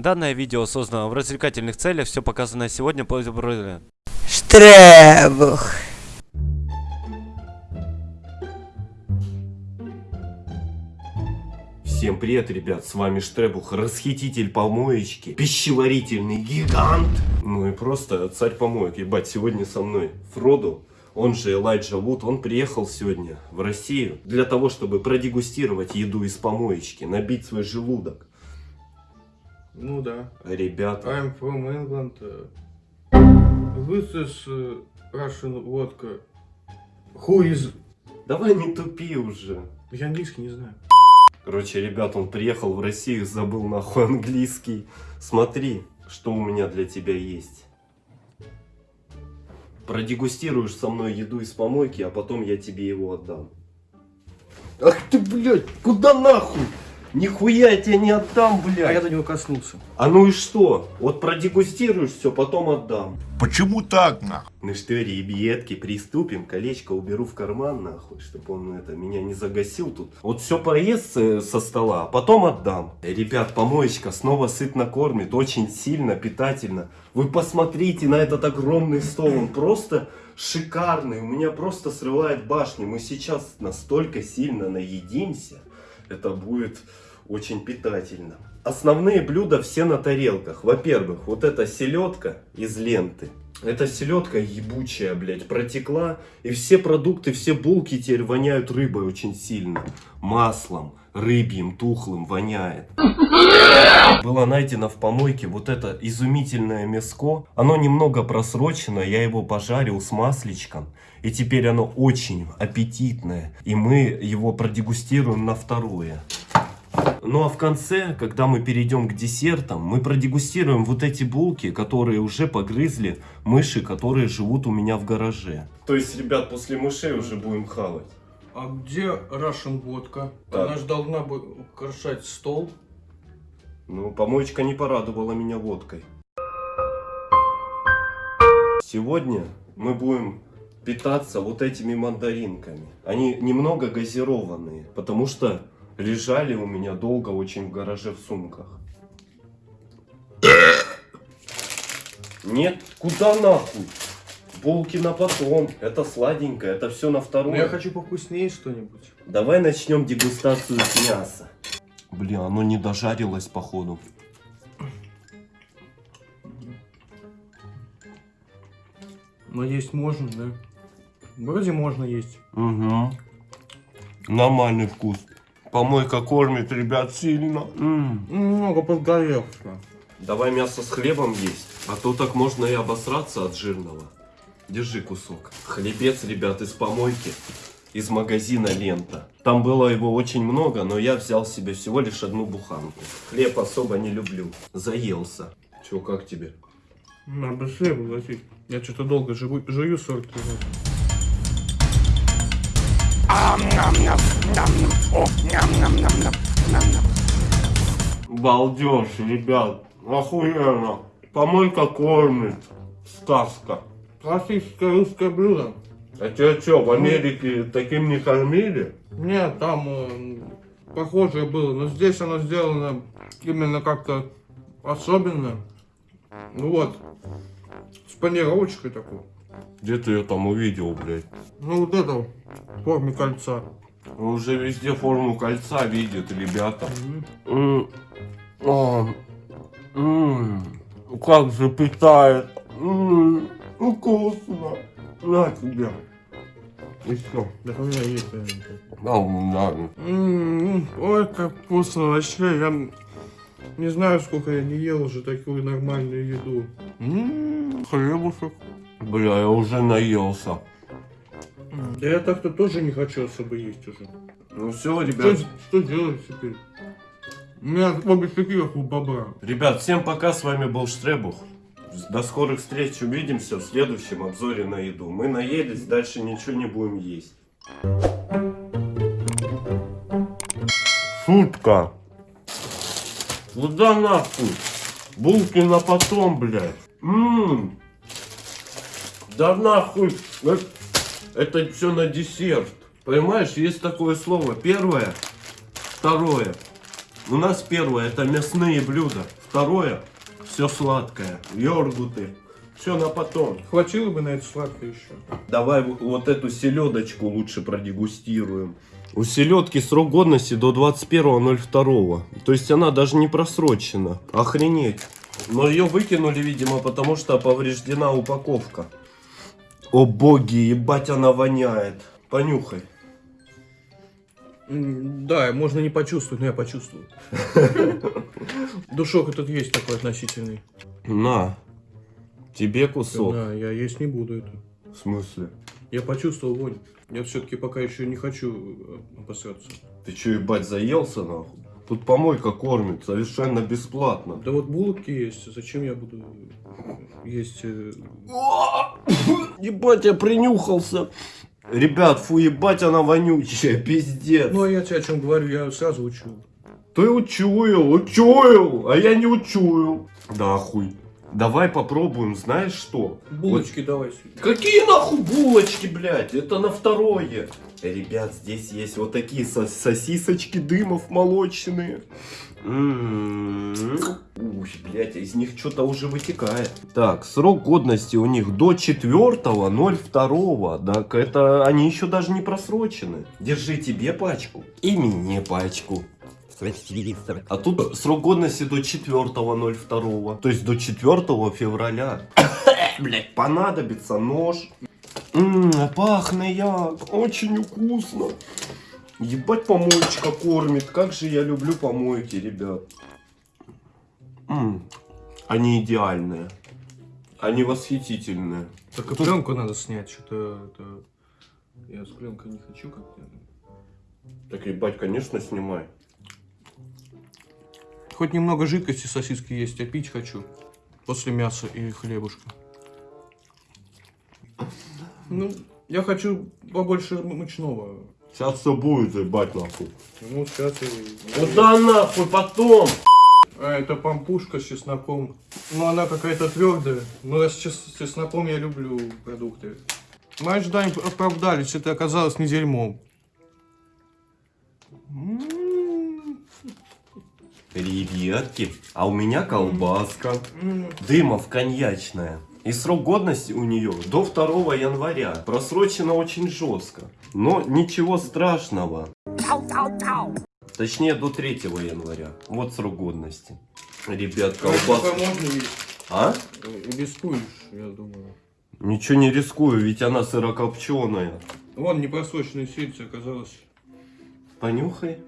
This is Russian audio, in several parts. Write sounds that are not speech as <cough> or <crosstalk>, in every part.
Данное видео создано в развлекательных целях, все показанное сегодня по Штребух. Всем привет, ребят, с вами Штребух, расхититель помоечки, пищеварительный гигант. Ну и просто царь помоек, ебать, сегодня со мной Фроду, он же Элайджа Вуд, он приехал сегодня в Россию для того, чтобы продегустировать еду из помоечки, набить свой желудок. Ну да. Ребята, I'm from England. This is uh, Russian vodka. Who is... давай не тупи уже. Я английский не знаю. Короче, ребят, он приехал в Россию, забыл нахуй английский. Смотри, что у меня для тебя есть. Продегустируешь со мной еду из помойки, а потом я тебе его отдам. Ах ты, блядь, куда нахуй? Нихуя я тебе не отдам, А я блядь. до него коснулся. А ну и что? Вот продегустируешь все, потом отдам. Почему так, нахуй? Ну что, ребятки, приступим. Колечко уберу в карман, нахуй, чтобы он это меня не загасил тут. Вот все поест э, со стола, а потом отдам. Э, Ребят, помоечка снова сытно кормит, очень сильно, питательно. Вы посмотрите на этот огромный стол, он просто шикарный. У меня просто срывает башню. Мы сейчас настолько сильно наедимся, это будет очень питательно. Основные блюда все на тарелках. Во-первых, вот эта селедка из ленты. Эта селедка ебучая, блядь, протекла. И все продукты, все булки теперь воняют рыбой очень сильно. Маслом, рыбьим, тухлым воняет. Было найдено в помойке вот это изумительное мяско. Оно немного просрочено, я его пожарил с масличком. И теперь оно очень аппетитное. И мы его продегустируем на второе. Ну а в конце, когда мы перейдем к десертам, мы продегустируем вот эти булки, которые уже погрызли мыши, которые живут у меня в гараже. То есть, ребят, после мышей уже будем хавать. А где Russian vodka? Так. Она же должна бы украшать стол. Ну, помоечка не порадовала меня водкой. Сегодня мы будем питаться вот этими мандаринками. Они немного газированные, потому что лежали у меня долго очень в гараже в сумках. Нет, куда нахуй? Булки на потом. Это сладенькое, это все на Но второе. я хочу повкуснее что-нибудь. Давай начнем дегустацию с мяса. Блин, оно не дожарилось походу. Есть можно, да? Вроде можно есть. Угу. Нормальный вкус. Помойка кормит, ребят, сильно. М. Немного подгоревшего. Давай мясо с хлебом есть, а то так можно и обосраться от жирного. Держи кусок. Хлебец, ребят, из помойки, из магазина Лента. Там было его очень много, но я взял себе всего лишь одну буханку. Хлеб особо не люблю. Заелся. Че, как тебе? На быстрее поглотить. Я что-то долго живу, жую 40 минут. Балдеж, ребят. Охуенно. Помойка кормит. Сказка. Классическое русское блюдо. А тебя что, в Америке таким не кормили? Нет, там э, похожее было, но здесь оно сделано именно как-то особенно. Ну вот, с панировочкой такой. Где ты ее там увидел, блядь? Ну вот это в форме кольца. Уже везде форму кольца видят, ребята. А, Как же питает. М, Вкусно. На тебе. И все. Так у меня есть. э, М, м, Ой, как вкусно вообще. Я не знаю, сколько я не ел уже такую нормальную еду. М, Хлебушек. Бля, я уже наелся. Да я так-то тоже не хочу особо есть уже. Ну все, Что, ребят. что делать теперь? У меня обе щеки как у бобра. Ребят, всем пока, с вами был Штребух. До скорых встреч, увидимся в следующем обзоре на еду. Мы наелись, дальше ничего не будем есть. Шутка. Куда нахуй? Булки на потом, блядь. Ммм. Да нахуй. Э, Это все на десерт. Понимаешь, есть такое слово. Первое, второе. У нас первое это мясные блюда. Второе, все сладкое, йогурты, все на потом. Хватило бы на это сладкое еще. Давай вот эту селедочку лучше продегустируем. У селедки срок годности до 21.02. То есть она даже не просрочена. Охренеть. Но ее выкинули, видимо, потому что повреждена упаковка. О боги, ебать она воняет. Понюхай. Да, можно не почувствовать, но я почувствовал. <laughs> Душок этот есть такой относительный. На. Тебе кусок. Да, я есть не буду это. В смысле? Я почувствовал вонь. Я все-таки пока еще не хочу э, обосраться. Ты че, ебать, заелся нахуй? Тут помойка кормит совершенно бесплатно. Да вот булки есть, зачем я буду есть... э, <coughs> Ебать, я принюхался. Ребят, фу, ебать, она вонючая, пиздец. Ну, а я тебе о чем говорю, я сразу учу. Ты учуял, учуял, а я не учуял. Да хуй. Давай попробуем, знаешь что? Булочки давай сюда. Вот- Какие нахуй булочки, блядь? Это на второе. Ребят, здесь есть вот такие со- сосисочки дымов молочные. М-м-м. Уй, блядь, из них что-то уже вытекает. Так, срок годности у них до 4.02. Так это они еще даже не просрочены. Держи тебе пачку и мне пачку. А тут срок годности до 4.02. То есть до 4 февраля. <coughs> Блять, понадобится нож. Ммм, пахнет як. Очень вкусно. Ебать помоечка кормит. Как же я люблю помойки, ребят. М, Они идеальные. Они восхитительные. Только пленку надо снять, что-то это... Я с пленкой не хочу как-то. Так, ебать, конечно, снимай. Хоть немного жидкости сосиски есть, я пить хочу. После мяса и хлебушка. Ну, я хочу побольше мучного. Сейчас все будет, ебать, нахуй. Ну, сейчас и... Куда нахуй потом? А, это пампушка с чесноком. Ну, она какая-то твердая. Но с, чес- с чесноком я люблю продукты. Мои ожидания оправдались, это оказалось не дерьмом. Ребятки, а у меня колбаска. Дымов коньячная. И срок годности у нее до 2 января. Просрочено очень жестко. Но ничего страшного. Точнее, до 3 января. Вот срок годности. Ребят, колбаска. А? Рискуешь, я думаю. Ничего не рискую, ведь она сырокопченая. Вон, непросроченные сельцы оказалось Понюхай.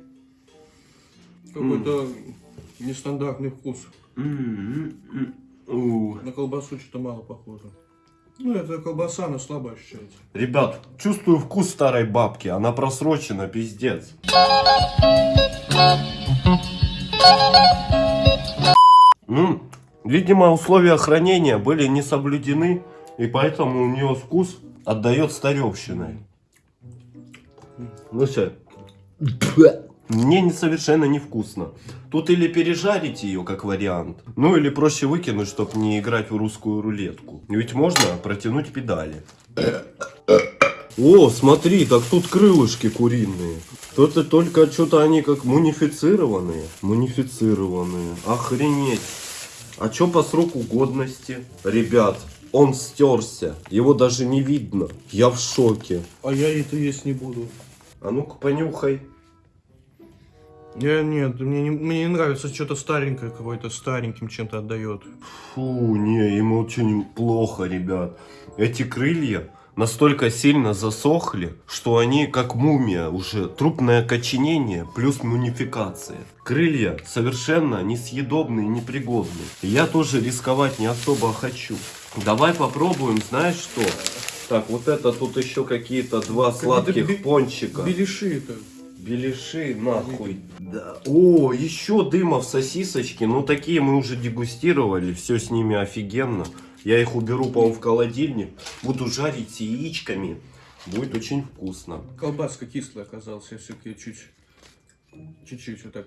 какой-то нестандартный вкус. М, м, м. У. На колбасу что-то мало похоже. Ну, это колбаса, она слабо ощущается. Ребят, чувствую вкус старой бабки. Она просрочена, пиздец. Ну, видимо, условия хранения были не соблюдены, и поэтому у нее вкус отдает старевщиной. Ну все. Мне не совершенно невкусно. Тут или пережарить ее как вариант, ну или проще выкинуть, чтобы не играть в русскую рулетку. Ведь можно протянуть педали. О, смотри, так тут крылышки куриные. Тут только что-то они как мунифицированные. Мунифицированные. Охренеть. А что по сроку годности? Ребят, он стерся. Его даже не видно. Я в шоке. А я это есть не буду. А ну-ка понюхай. Я, нет, мне не, мне не нравится что-то старенькое, какое-то стареньким чем-то отдает. Фу, не, ему очень плохо, ребят. Эти крылья настолько сильно засохли, что они как мумия уже. Трупное коченение плюс мумификация. Крылья совершенно несъедобные, непригодные. Я тоже рисковать не особо хочу. Давай попробуем, знаешь что? Так, вот это тут еще какие-то два Какие-то сладких пончика. Беляши это. Беляши, нахуй. Да. О, еще дымов сосисочки. Ну, такие мы уже дегустировали. Все с ними офигенно. Я их уберу, по-моему, в холодильник. Буду жарить с яичками. Будет очень вкусно. Колбаска кислая оказалась, я все-таки чуть... Чуть-чуть вот так.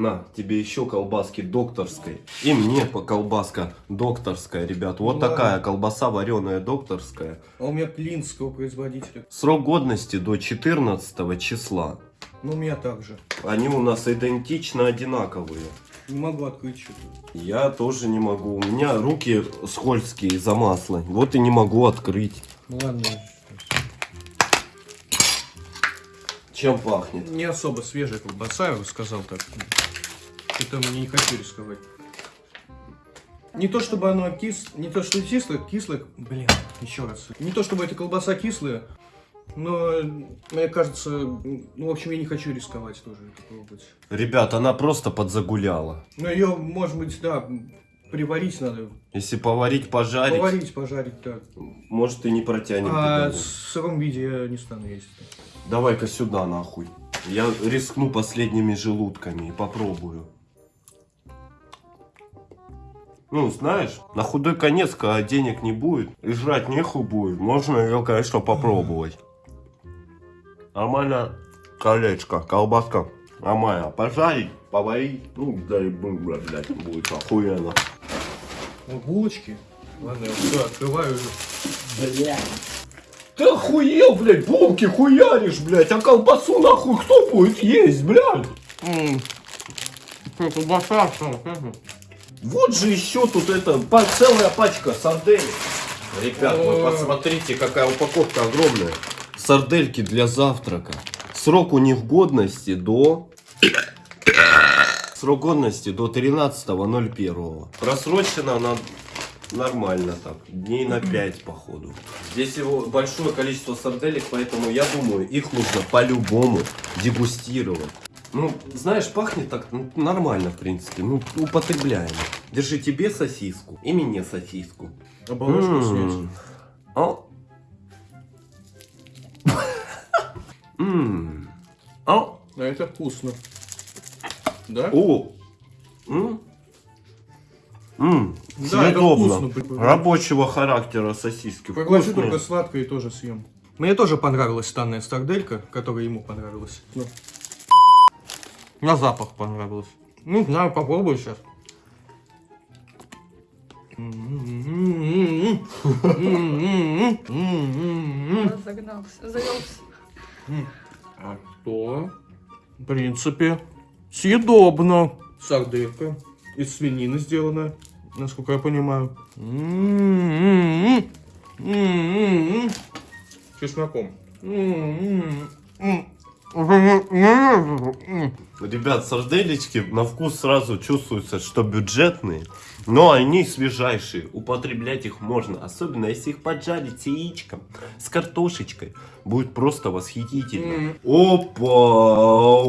На, тебе еще колбаски докторской. И мне по колбаска докторская, ребят. Вот Ну такая ладно. колбаса вареная докторская. А у меня клинского производителя. Срок годности до 14 числа. Ну, у меня также. Они у нас идентично одинаковые. Не могу открыть что-то. Я тоже не могу. У меня руки скользкие из-за масла. Вот и не могу открыть. Ну ладно. Чем пахнет? Не особо свежая колбаса, я бы сказал так. Это мне не хочу рисковать. Не то чтобы оно кис... Не то что кислое, кислое... Блин, еще раз. Не то чтобы эта колбаса кислая, но мне кажется... Ну, в общем, я не хочу рисковать тоже это пробовать. Ребят, она просто подзагуляла. Но ее, может быть, да, приварить надо. Если поварить, пожарить, Поварить, пожарить, так. может и не протянет. А в сыром виде я не стану есть. Давай-ка сюда нахуй. Я рискну последними желудками и попробую. Ну, знаешь, на худой конец, когда денег не будет и жрать нехуй будет, можно ее, конечно, попробовать. Нормально колечко, колбаска. Нормально. Пожарить, поварить, ну, дай бог, блядь, будет охуенно. Ну, булочки. Ладно, я все открываю. Ты охуел, блядь, булки хуяришь, блядь, а колбасу нахуй кто будет есть, блядь? Колбаса, что? Вот же еще тут это, целая пачка сарделек. Ребят, вы посмотрите, какая упаковка огромная. Сардельки для завтрака. Срок у них годности до... Срок годности до 13.01. Просрочена она нормально так. Дней на 5, походу. Здесь его большое количество сарделек, поэтому я думаю, их нужно по-любому дегустировать. Ну, знаешь, пахнет так ну, нормально, в принципе. Ну, употребляемо. Держи тебе сосиску и мне сосиску. Оболочку снять. М. О. М. О. А это вкусно. Да? О. М. М. Да, это вкусно, прикольно. Рабочего характера сосиски. Вкусные. только сладкое и тоже съем. Мне тоже понравилась данная старделька, которая ему понравилась. Ну. На запах понравилась. Ну, знаю, попробую сейчас. Загнался, завелся. А что? В принципе, съедобно. Сарделька из свинины сделана, насколько я понимаю. Чесноком. Ребят, сарделечки на вкус сразу чувствуется, что бюджетные, но они свежайшие. Употреблять их можно, особенно если их поджарить с яичком, с картошечкой. Будет просто восхитительно. Опа!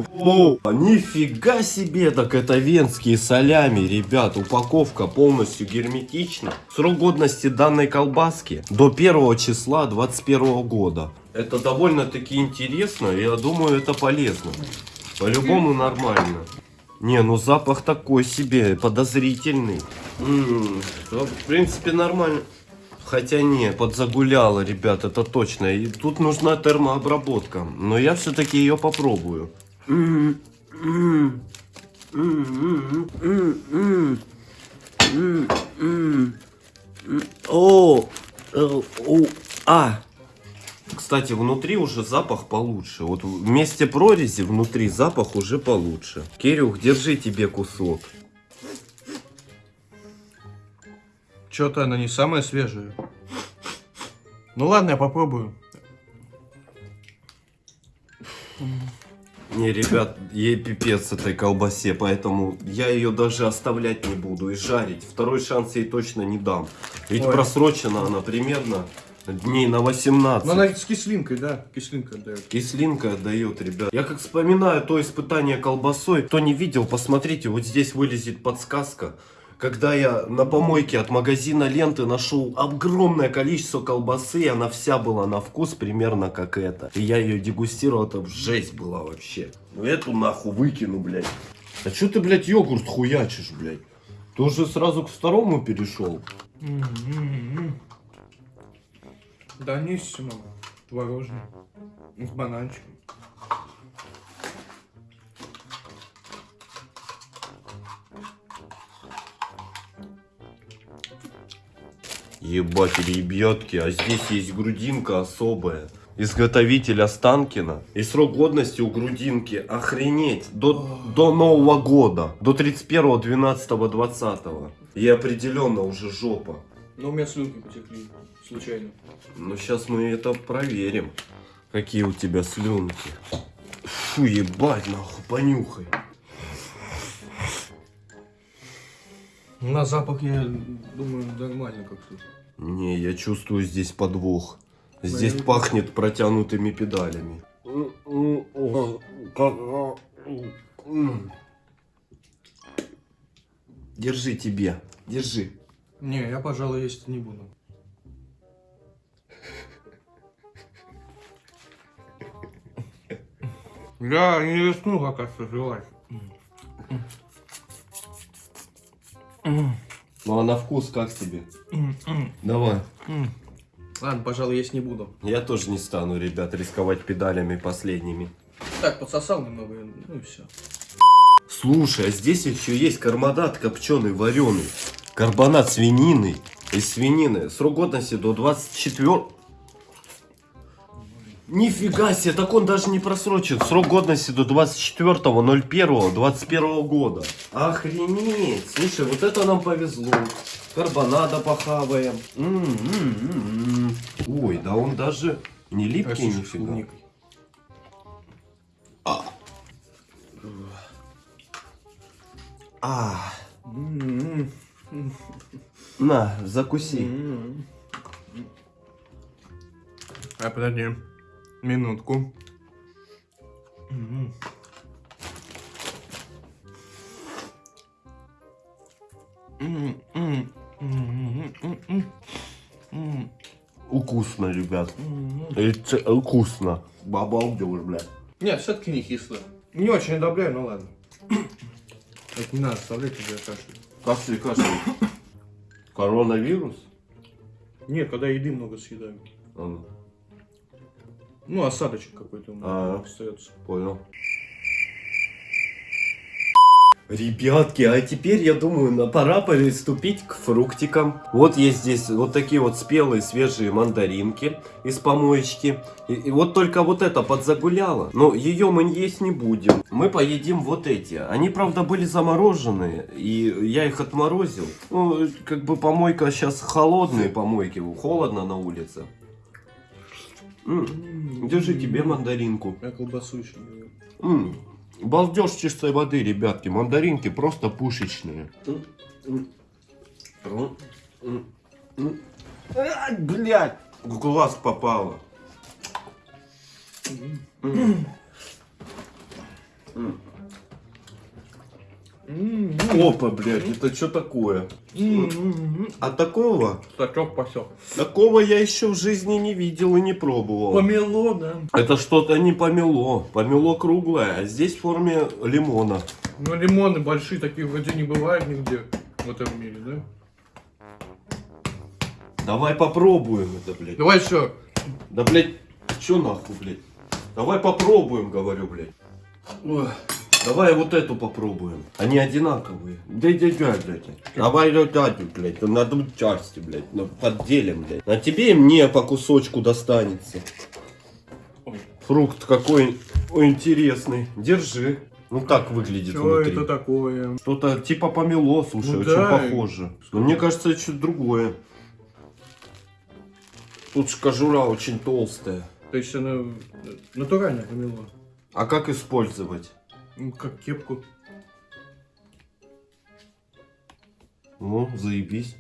О, нифига себе, так это венские солями, ребят. Упаковка полностью герметична. Срок годности данной колбаски до 1 числа 21 года. Это довольно-таки интересно, и я думаю, это полезно. По-любому нормально. Не, ну запах такой себе, подозрительный. М, да, в принципе, нормально. Хотя не, подзагуляла, ребят, это точно. И тут нужна термообработка. Но я все-таки ее попробую. М, м, Кстати, внутри уже запах получше. Вот в месте прорези внутри запах уже получше. Кирюх, держи тебе кусок. Что-то она не самая свежая. Ну ладно, я попробую. Не, ребят, ей пипец этой колбасе, поэтому я ее даже оставлять не буду и жарить. Второй шанс ей точно не дам. Ведь Ой. просрочена она примерно дней на 18. Но она с кислинкой, да, кислинка дает. Кислинка отдает, ребят. Я как вспоминаю то испытание колбасой. Кто не видел, посмотрите, вот здесь вылезет подсказка. Когда я на помойке от магазина ленты нашел огромное количество колбасы, она вся была на вкус примерно как эта. И я ее дегустировал, это жесть была вообще. Ну эту нахуй выкину, блядь. А что ты, блядь, йогурт хуячишь, блядь? Ты уже сразу к второму перешел. М-м-м. Да нissimo. Творожный. С бананчиком. Ебать, ребятки, а здесь есть грудинка особая. изготовитель Останкина. И срок годности у грудинки, охренеть, до, до Нового года, до 31.12.20. И определенно уже жопа. Но у меня слюнки потекли, случайно. Ну, сейчас мы это проверим. Какие у тебя слюнки. Фу, ебать, нахуй, понюхай. На запах, я думаю, нормально как-то. Не, я чувствую здесь подвох. Здесь Наверное. пахнет протянутыми педалями. Держи тебе, держи. Не, я, пожалуй, есть не буду. Я не рискну, оказывается, жевать. Ну а на вкус как тебе? Давай. Ладно, пожалуй, есть не буду. Я тоже не стану, ребят, рисковать педалями последними. Так, подсосал немного, ну и все. Слушай, а здесь еще есть карбонат копченый, вареный. Карбонат свинины. Из свинины. Срок годности до 24... Нифига себе, так он даже не просрочен. Срок годности до 24.01.21 года. Охренеть. Слушай, вот это нам повезло. Карбонада похаваем. М-м-м-м. Ой, да он даже не липкий с нифига. клубникой. А, М-м-м. на, закуси. М-м. А, подожди. Минутку. Вкусно, ребят. Это вкусно. Обалдел, бля. Нет, все-таки не кисло. Не очень одобряю, но ладно. Это не надо оставлять, когда я кашляю. Кашель, кашель. Коронавирус? Нет, когда еды много съедаю. А, ну, осадочек какой-то у меня А. остается. понял. Ребятки, а теперь, я думаю, пора приступить к фруктикам. Вот есть здесь вот такие вот спелые свежие мандаринки из помоечки. И, и вот только вот это подзагуляло. Но ее мы есть не будем. Мы поедим вот эти. Они, правда, были замороженные. И я их отморозил. Ну, как бы помойка сейчас холодные помойки. Холодно на улице. М, Держи тебе мандаринку. Я колбасу еще не ел. М, Балдеж чистой воды, ребятки. Мандаринки просто пушечные. Блять! В глаз попало. Опа, блядь, это что такое? А такого, Сачок посек. такого я еще в жизни не видел и не пробовал. Помело, да. Это что-то не помело. Помело круглое, а здесь в форме лимона. Ну, лимоны большие, таких вроде не бывает нигде в этом мире, да? Давай попробуем это, блядь. Давай еще. Да, блядь, чё нахуй, блядь? Давай попробуем, говорю, блядь. Ой, Давай вот эту попробуем. Они одинаковые. Да, да, блядь. Давай эту, блядь. На две части, блядь. Подделим, блядь. А тебе и мне по кусочку достанется. Ой. Фрукт какой интересный. Держи. Ну так выглядит Что внутри. это такое? Что-то типа помело, слушай, Ну очень да. похоже. Но мне кажется, это что-то другое. Тут ж кожура очень толстая. То есть она э, натурально помело. А как использовать? Ну, как кепку. Ну, заебись.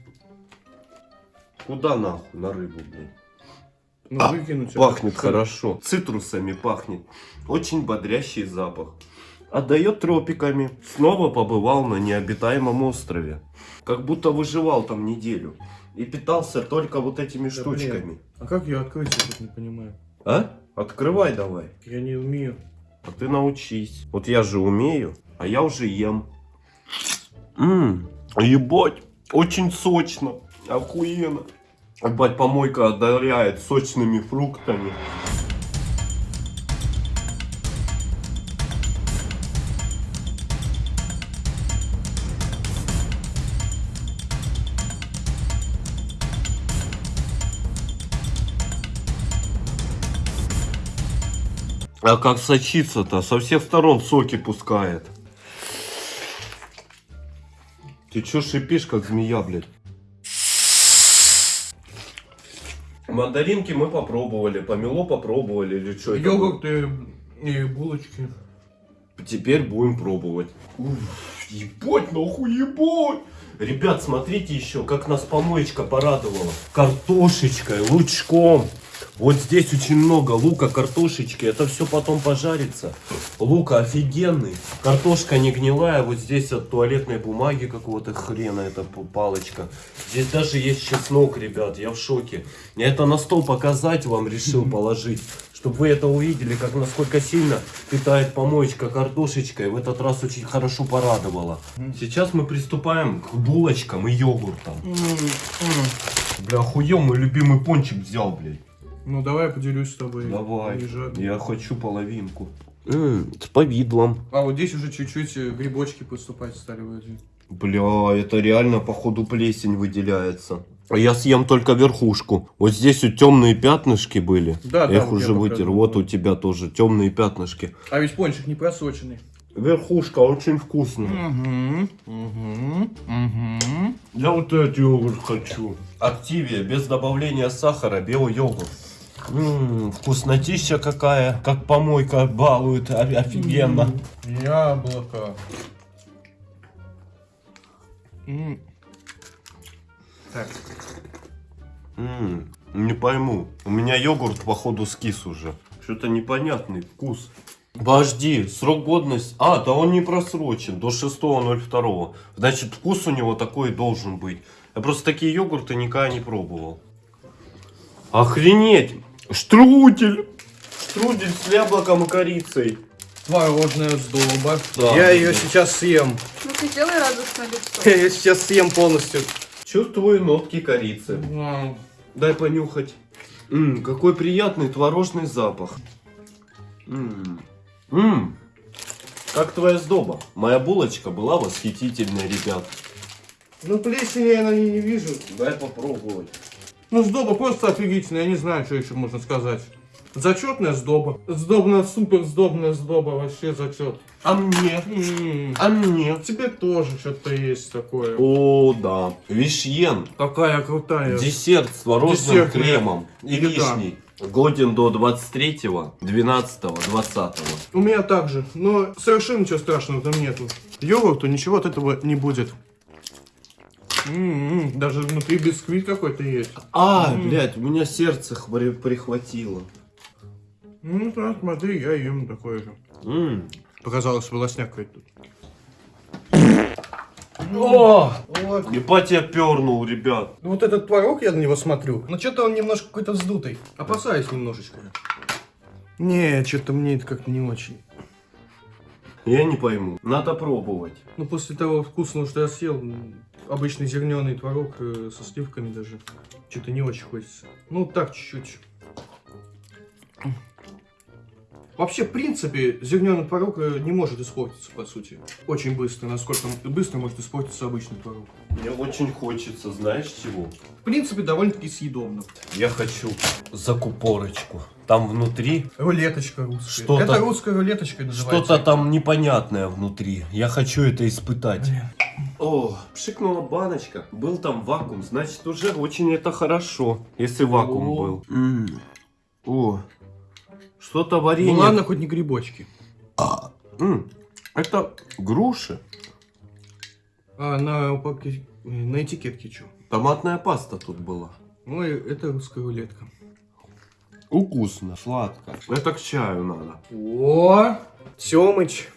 Куда нахуй на рыбу, блин? Ну, А, выкинуть. Пахнет это. хорошо. Цитрусами пахнет. Очень бодрящий запах. Отдает тропиками. Снова побывал на необитаемом острове. Как будто выживал там неделю. И питался только вот этими Да, штучками. А как ее открыть, я тут не понимаю. А? Открывай давай. Я не умею. А ты научись. Вот я же умею, а я уже ем. Ммм, ебать, очень сочно, охуенно. Ебать, помойка одаряет сочными фруктами. А как сочится-то? Со всех сторон соки пускает. Ты чё шипишь, как змея, блядь? Мандаринки мы попробовали, помело попробовали или что это? Йогурты и булочки. Теперь будем пробовать. Уф, ебать, нахуй ебать! Ребят, смотрите еще, как нас помоечка порадовала. Картошечкой, лучком. Вот здесь очень много лука, картошечки. Это все потом пожарится. Лука офигенный. Картошка не гнилая. Вот здесь от туалетной бумаги какого-то хрена. Это п- палочка. Здесь даже есть чеснок, ребят. Я в шоке. Я это на стол показать вам решил положить. Чтобы вы это увидели, как насколько сильно питает помоечка картошечкой. В этот раз очень хорошо порадовала. Сейчас мы приступаем к булочкам и йогуртам. Бля, охуел, мой любимый пончик взял, блядь. Ну давай я поделюсь с тобой. Давай, я хочу половинку. с повидлом. А вот здесь уже чуть-чуть э, грибочки поступать стали вроде. Бля, это реально походу плесень выделяется. А я съем только верхушку. Вот здесь вот темные пятнышки были. Да, я да, их вот уже вытер. показывал, Вот у тебя тоже темные пятнышки. А ведь пончик не просроченный. Верхушка очень вкусная. Угу, угу, угу. Я вот этот йогурт хочу. Активия, без добавления сахара, белый йогурт. Ммм, вкуснотища какая, как помойка балует, офигенно. Яблоко. М. Так, М, не пойму, у меня йогурт походу скис уже. Что-то непонятный вкус. Подожди, срок годности... А, да он не просрочен, до 6.02. Значит, вкус у него такой должен быть. Я просто такие йогурты никогда не пробовал. Охренеть! Штрудель! Штрудель с яблоком и корицей. творожная сдоба. Да. Я ее сейчас съем. Ну ты сделай радостное лицо. Я ее сейчас съем полностью. Чувствую нотки корицы. Вау. Дай понюхать. Ммм, какой приятный творожный запах. Ммм. Ммм. Как твоя сдоба? Моя булочка была восхитительной, ребят. Ну плесени я на ней не вижу. Дай попробовать. Ну сдоба просто офигительная, я не знаю, что еще можно сказать. Зачетная сдоба. Сдобная, супер сдобная сдоба, вообще зачет. А мне? М, А мне? Тебе тоже что-то есть такое. О, да. Вишьен. Какая крутая. Десерт с творожным Десерт, кремом и вишней. Годен до 23-го, 12-го, 20-го. У меня также, но совершенно ничего страшного там нету. Йогурту ничего от этого не будет. М-м, Даже внутри бисквит какой-то есть. А, блядь, у меня сердце хвори- прихватило. Ну да, смотри, я ем такое же. М. Показалось, волосняк какой-то тут. О! Вот. Ебать я пернул, ребят. Ну вот этот творог, я на него смотрю. Но что-то он немножко какой-то вздутый. Опасаюсь немножечко. Не, что-то мне это как-то не очень. Я не пойму. Надо пробовать. Ну после того вкусного, что я съел, обычный зерненый творог э, со сливками даже, что-то не очень хочется. Ну так чуть-чуть. Вообще, в принципе, зерненый творог э, не может испортиться, по сути. Очень быстро, насколько быстро может испортиться обычный творог. Мне очень хочется, знаешь чего? В принципе, довольно-таки съедобно. Я хочу закупорочку. Там внутри Рулеточка русская. Что-то- Это русская рулеточка называется. что-то там непонятное внутри. Я хочу это испытать. Блин. О, пшикнула баночка. Был там вакуум, значит уже очень это хорошо, если вакуум О. был. М. О, что-то Ну варенье. ладно, хоть не грибочки. М, Это груши. А на упаковке, э, на этикетке что? Томатная паста тут была. Ой, это русская рулетка. Вкусно, сладко. Это к чаю надо. О, Тёмыч.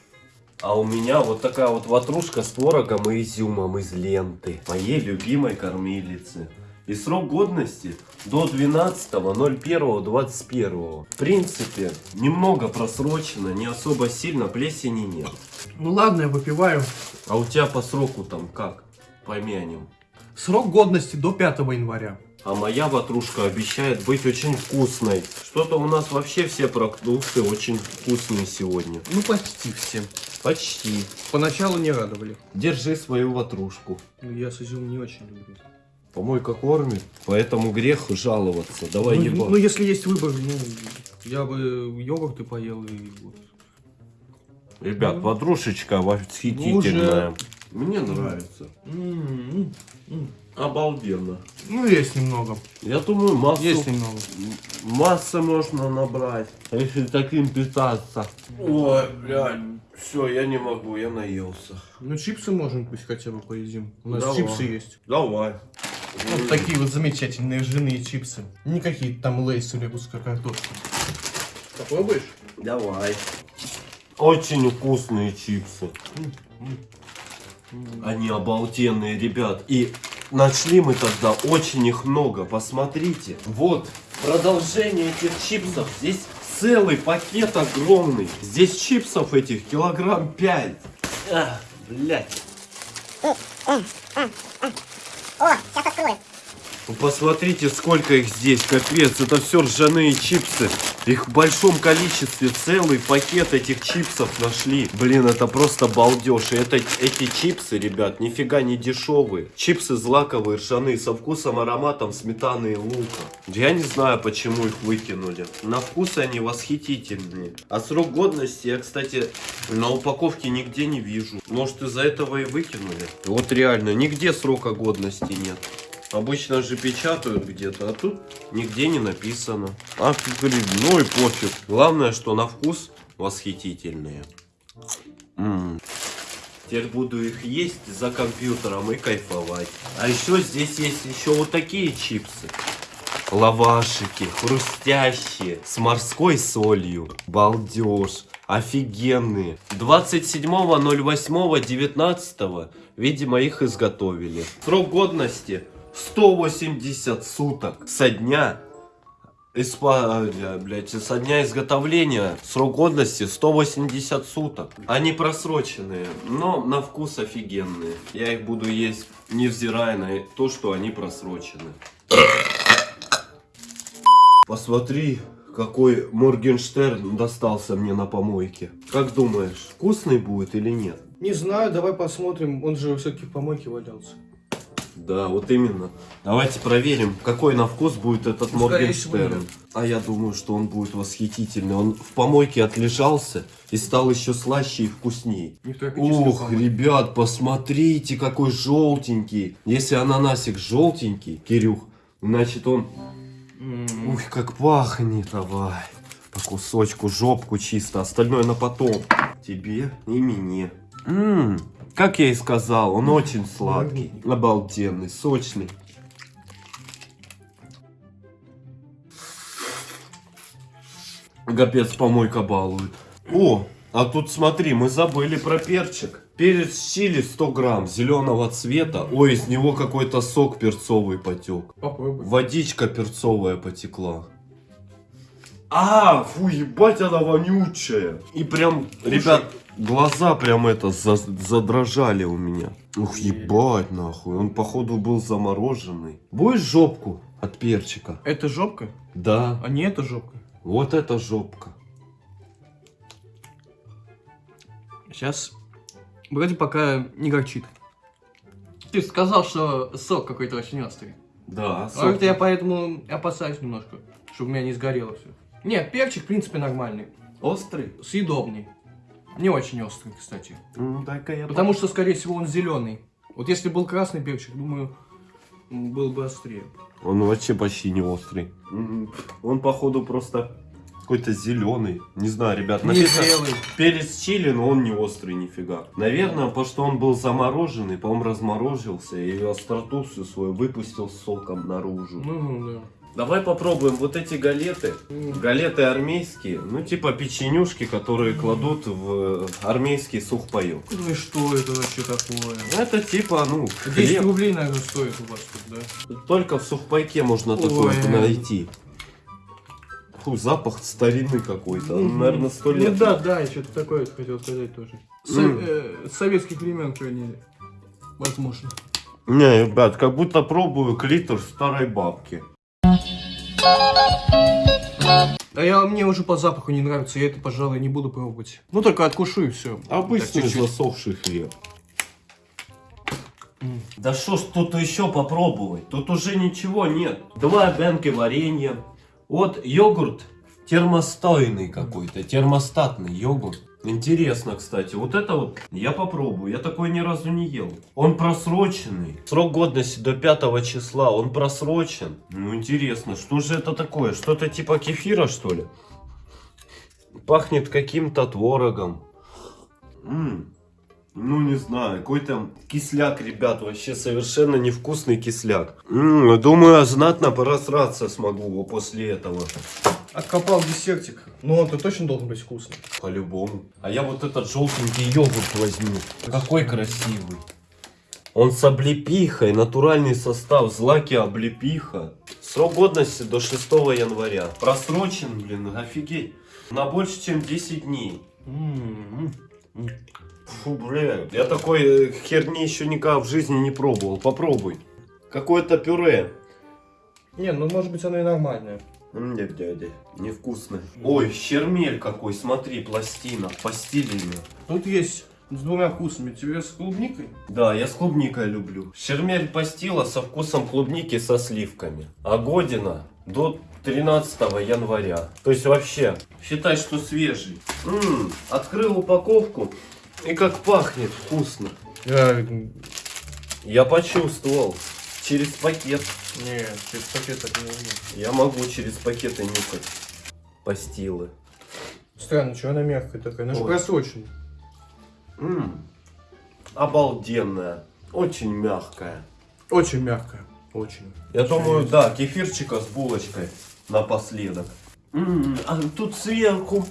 А у меня вот такая вот ватрушка с творогом и изюмом из ленты. Моей любимой кормилицы. И срок годности до 12.01.21. В принципе, немного просрочено, не особо сильно, плесени нет. Ну ладно, я выпиваю. А у тебя по сроку там как? Помянем. Срок годности до 5 января. А моя ватрушка обещает быть очень вкусной. Что-то у нас вообще все продукты очень вкусные сегодня. Ну почти все. Почти. Поначалу не радовали. Держи свою ватрушку. Ну, я с изюмом не очень люблю. Помойка кормит, поэтому грех жаловаться. Давай ну, ебать. ну, если есть выбор, ну, я бы йогурты поел и вот. Ребят, ну, подружечка восхитительная. Мне нравится. М, м. Обалденно. Ну, есть немного. Я думаю, массу, Есть немного. массы можно набрать, если таким питаться. Ой, блядь. Все, я не могу, я наелся. Ну, чипсы можем пусть хотя бы поедим. У нас Давай. чипсы есть. Давай. Вот такие вот замечательные ржаные чипсы. Не какие-то там лейс или русская картошка. Попробуешь? Давай. Очень вкусные чипсы. Они обалденные, ребят. И нашли мы тогда очень их много. Посмотрите. Вот продолжение этих чипсов. Здесь целый пакет огромный. Здесь чипсов этих килограмм 5. А, блядь. Вы Посмотрите, сколько их здесь, капец, это все ржаные чипсы. Их в большом количестве, целый пакет этих чипсов нашли. Блин, это просто балдеж. И это, эти чипсы, ребят, нифига не дешевые. Чипсы злаковые, ржаные, со вкусом, ароматом сметаны и лука. Я не знаю, почему их выкинули. На вкус они восхитительные. А срок годности я, кстати, на упаковке нигде не вижу. Может, из-за этого и выкинули? Вот реально, нигде срока годности нет. Обычно же печатают где-то, а тут нигде не написано. А ну и пофиг. Главное, что на вкус восхитительные. М. Теперь буду их есть за компьютером и кайфовать. А еще здесь есть еще вот такие чипсы. Лавашики, хрустящие, с морской солью. Балдеж. Офигенные. 27.08.19, видимо, их изготовили. Срок годности 180 суток со дня Испа... э, блядь, со дня изготовления срок годности 180 суток. Они просроченные, но на вкус офигенные. Я их буду есть, невзирая на то, что они просрочены. Посмотри, какой Моргенштерн достался мне на помойке. Как думаешь, вкусный будет или нет? Не знаю, давай посмотрим. Он же все-таки в помойке валялся. Да, вот именно. Давайте проверим, какой на вкус будет этот Моргенштерн. А я думаю, что он будет восхитительный. Он в помойке отлежался и стал еще слаще и эпический Ух, ребят, посмотрите, какой желтенький. Если ананасик желтенький, Кирюх, значит он... Ух, как пахнет, давай. По кусочку, жопку чисто, остальное на потом. Тебе и мне. М, как я и сказал, он очень сладкий, обалденный, сочный. Капец, помойка балует. О, а тут смотри, мы забыли про перчик. Перец чили 100 грамм, зеленого цвета. Ой, из него какой-то сок перцовый потек. Попробуй. Водичка перцовая потекла. А, фу, ебать, она вонючая. И прям, ребят, глаза прям это за- задрожали у меня. Ух, ебать, нахуй. Он, походу, был замороженный. Будешь жопку от перчика? Это жопка? Да. А не это жопка. Вот это жопка. Сейчас вроде пока не горчит. Ты сказал, что сок какой-то очень острый. Да, А вот я поэтому опасаюсь немножко, чтобы у меня не сгорело все. Нет, перчик, в принципе, нормальный. Острый? Съедобный. Не очень острый, кстати. Ну, дай-ка я... Потому что, скорее всего, он зеленый. Вот если был красный перчик, думаю, был бы острее. Он вообще почти не острый. Он, походу, просто какой-то зеленый. Не знаю, ребят, написано... зрелый. Перец чили, но он не острый нифига. Наверное, потому что он был замороженный, по-моему, разморозился и остроту всю свою выпустил соком наружу. Ну, да. Давай попробуем вот эти галеты. Галеты армейские, ну типа печенюшки, которые кладут в армейский сухпайок. Ну и что это вообще такое? Это типа, ну, 10 хлеб. рублей, наверное, стоит у вас тут, да? Только в сухпайке можно такое Ой. найти. Фу, запах старинный какой-то. Мгм. Наверное, сто лет. Ну да, да, я что-то такое хотел сказать тоже. Э, с советских времен хранили. Возможно. Не, ребят, как будто пробую клитор старой бабки. А я, мне уже по запаху не нравится, я это, пожалуй, не буду пробовать. Ну, только откушу и все. Обычный засохший хлеб. Да что ж тут еще попробовать? Тут уже ничего нет. Два бенки варенья. Вот йогурт термостойный какой-то, термостатный йогурт. Интересно, кстати, вот это вот я попробую, я такой ни разу не ел. Он просроченный. Срок годности до 5 числа, он просрочен. Ну интересно, что же это такое? Что-то типа кефира, что ли? Пахнет каким-то творогом. М, Ну, не знаю, какой-то кисляк, ребят, вообще совершенно невкусный кисляк. М, думаю, знатно порасраться смогу после этого. Откопал десертик. Но он-то точно должен быть вкусный. По-любому. А я вот этот желтенький йогурт возьму. Какой красивый. Он с облепихой, натуральный состав, злаки облепиха. Срок годности до 6 января. Просрочен, блин, офигеть. На больше, чем 10 дней. М, м. Фу, бля, я такой э, херни еще никогда в жизни не пробовал. Попробуй. Какое-то пюре. Не, ну может быть оно и нормальное. Нет, дядя, невкусно. Ой, щермель какой, смотри, пластина, постельная. Тут есть с двумя вкусами. Тебе с клубникой? Да, я с клубникой люблю. Шермель пастила со вкусом клубники со сливками. А година до 13 января. То есть вообще, считай, что свежий. М, открыл упаковку и как пахнет вкусно. Я... Я почувствовал. Через пакет. Не, через пакет так не умею. Я могу через пакеты нюхать. Пастилы. Странно, что она мягкая такая? Она же Ой. просрочена. М, Обалденная. Очень мягкая. Очень мягкая. Очень. Я думаю, да, кефирчика с булочкой напоследок. М, А тут сверху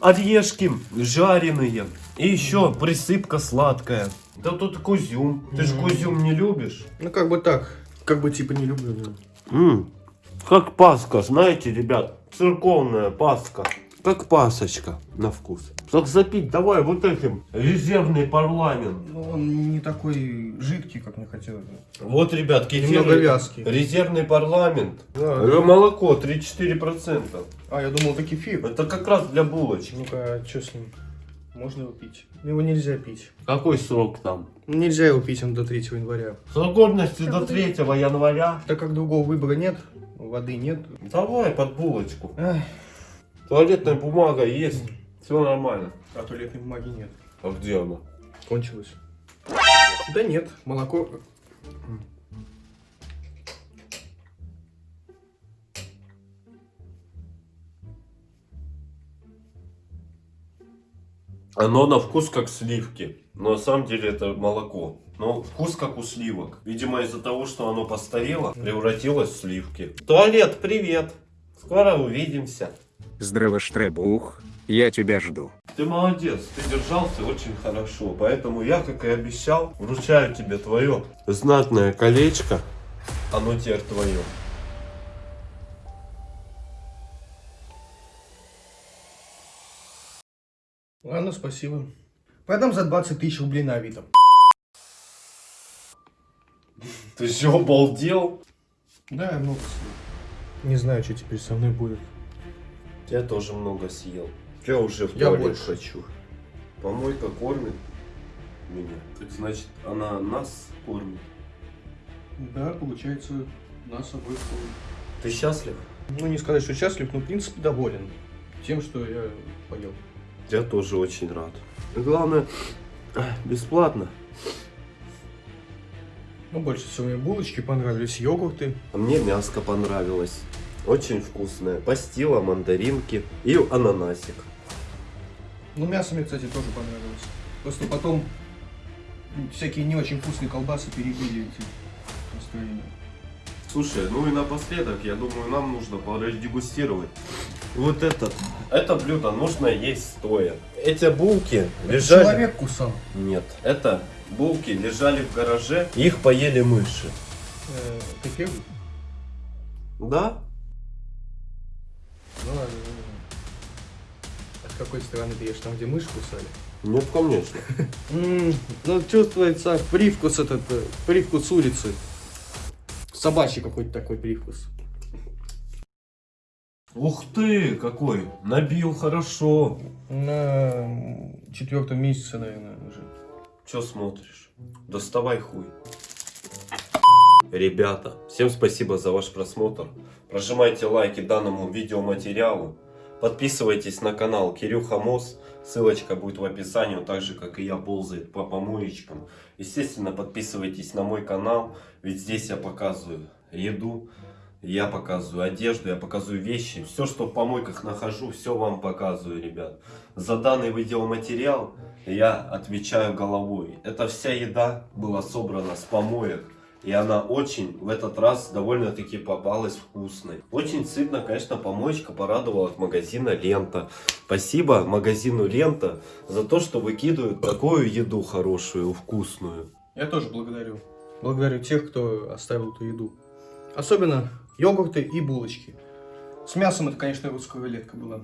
орешки жареные. И еще присыпка сладкая. Да тут кузюм. Ты же М. кузюм не любишь? Ну как бы так. Как бы типа не люблю. да. М, Как паска, знаете, ребят, церковная паска. Как пасочка на вкус. Так запить давай вот этим. Резервный парламент. Ну, он не такой жидкий, как мне хотелось. бы. Вот, ребят, кефир. Немного вязкий. Резервный парламент. Да. Э, Молоко 3-4%. А, я думал, это кефир. Это как раз для булочек. Ну-ка, что с ним? Можно его пить? Его нельзя пить. Какой срок там? Нельзя его пить, он до 3 января. Срок годности до 3 января. Так как другого выбора нет, воды нет. Давай под булочку. Ах, Туалетная бумага есть. Все нормально. а туалетной бумаги нет. А где она? Кончилось. Да нет, молоко... Оно на вкус как сливки. Но на самом деле это молоко. Но вкус как у сливок. Видимо из-за того, что оно постарело, превратилось в сливки. Туалет, привет. Скоро увидимся. Здраво, Штребух, я тебя жду. Ты молодец, ты держался очень хорошо, поэтому я, как и обещал, вручаю тебе твое знатное колечко. Оно теперь твое. Ладно, спасибо. Продам за 20 тысяч рублей на Авито. Ты что, обалдел? Да, я много съел. Не знаю, что теперь со мной будет. Я тоже много съел. Я уже в Я туалет больше. хочу. Помойка кормит меня. Так значит, она нас кормит. Да, получается, нас обоих кормит. Ты счастлив? Ну, не сказать, что счастлив, но, в принципе, доволен тем, что я поел. Я тоже очень рад. Главное, бесплатно. Ну, больше всего мне булочки понравились, йогурты. А мне мяско понравилось. Очень вкусное. Пастила, мандаринки и ананасик. Ну, мясо мне, кстати, тоже понравилось. Просто потом всякие не очень вкусные колбасы перебили эти настроения. Слушай, ну и напоследок, я думаю, нам нужно продегустировать. Вот этот. Это блюдо нужно есть стоя. Эти булки лежали... Человек кусал. Нет, это булки лежали в гараже, их поели мыши. Э, ты первый? Да? Ну ладно. А с какой стороны ты ешь? Там, где мышь кусали? Нет, конечно. <laughs> ну, чувствуется привкус этот, э, привкус улицы. Собачий какой-то такой привкус. Ух ты, какой! Набил хорошо. На четвертом месяце, наверное, уже. Че смотришь? Доставай хуй. Ребята, всем спасибо за ваш просмотр. Прожимайте лайки данному видеоматериалу. Подписывайтесь на канал Кирюха Мос. Ссылочка будет в описании, так же, как и я, ползает по помоечкам. Естественно, подписывайтесь на мой канал, ведь здесь я показываю еду, я показываю одежду, я показываю вещи. Все, что в помойках нахожу, все вам показываю, ребят. За данный видеоматериал я отвечаю головой. Эта вся еда была собрана с помоек. И она очень в этот раз довольно-таки попалась вкусной. Очень сытно, конечно, помоечка порадовала от магазина Лента. Спасибо магазину Лента за то, что выкидывают такую еду хорошую, вкусную. Я тоже благодарю. Благодарю тех, кто оставил эту еду. Особенно йогурты и булочки. С мясом это, конечно, русская рулетка была.